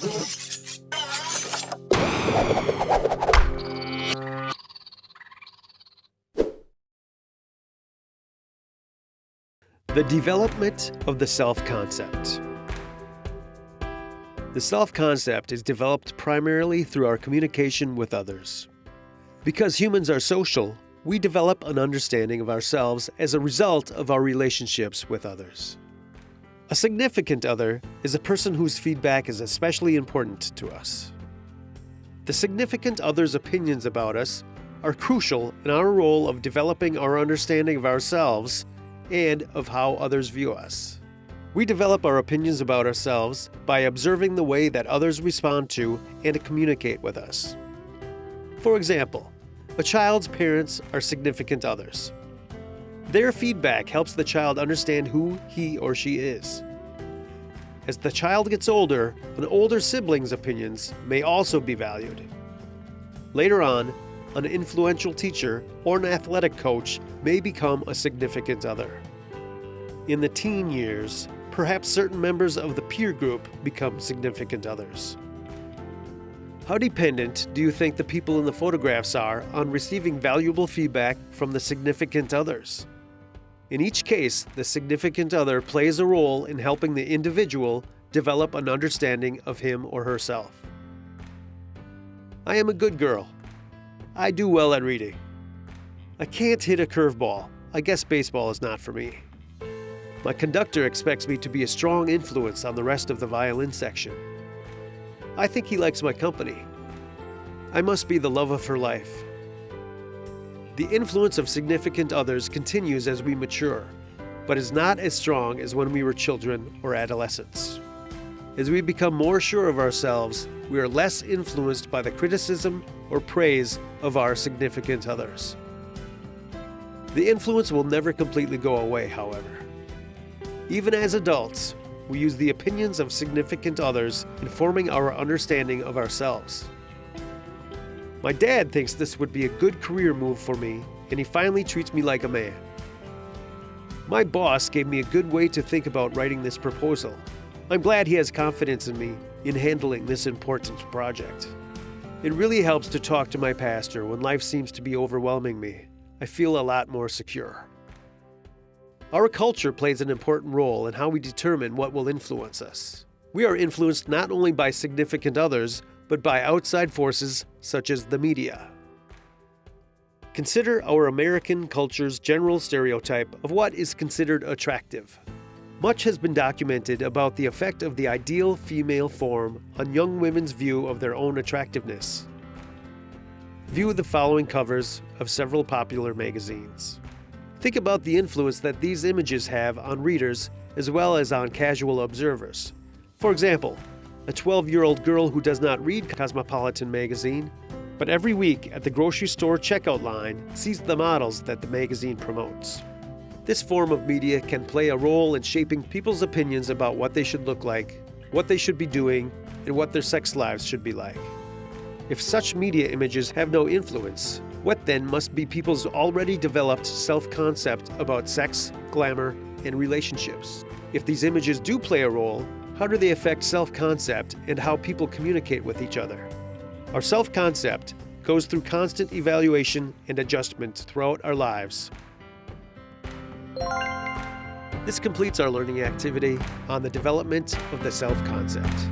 The development of the self-concept. The self-concept is developed primarily through our communication with others. Because humans are social, we develop an understanding of ourselves as a result of our relationships with others. A significant other is a person whose feedback is especially important to us. The significant other's opinions about us are crucial in our role of developing our understanding of ourselves and of how others view us. We develop our opinions about ourselves by observing the way that others respond to and communicate with us. For example, a child's parents are significant others. Their feedback helps the child understand who he or she is. As the child gets older, an older sibling's opinions may also be valued. Later on, an influential teacher or an athletic coach may become a significant other. In the teen years, perhaps certain members of the peer group become significant others. How dependent do you think the people in the photographs are on receiving valuable feedback from the significant others? In each case, the significant other plays a role in helping the individual develop an understanding of him or herself. I am a good girl. I do well at reading. I can't hit a curveball. I guess baseball is not for me. My conductor expects me to be a strong influence on the rest of the violin section. I think he likes my company. I must be the love of her life. The influence of significant others continues as we mature, but is not as strong as when we were children or adolescents. As we become more sure of ourselves, we are less influenced by the criticism or praise of our significant others. The influence will never completely go away, however. Even as adults, we use the opinions of significant others in forming our understanding of ourselves. My dad thinks this would be a good career move for me, and he finally treats me like a man. My boss gave me a good way to think about writing this proposal, I'm glad he has confidence in me in handling this important project. It really helps to talk to my pastor when life seems to be overwhelming me. I feel a lot more secure. Our culture plays an important role in how we determine what will influence us. We are influenced not only by significant others, but by outside forces such as the media. Consider our American culture's general stereotype of what is considered attractive. Much has been documented about the effect of the ideal female form on young women's view of their own attractiveness. View the following covers of several popular magazines. Think about the influence that these images have on readers as well as on casual observers. For example, a 12-year-old girl who does not read Cosmopolitan magazine, but every week at the grocery store checkout line sees the models that the magazine promotes. This form of media can play a role in shaping people's opinions about what they should look like, what they should be doing, and what their sex lives should be like. If such media images have no influence, what then must be people's already developed self-concept about sex, glamour, and relationships? If these images do play a role, how do they affect self-concept and how people communicate with each other? Our self-concept goes through constant evaluation and adjustment throughout our lives. This completes our learning activity on the development of the self-concept.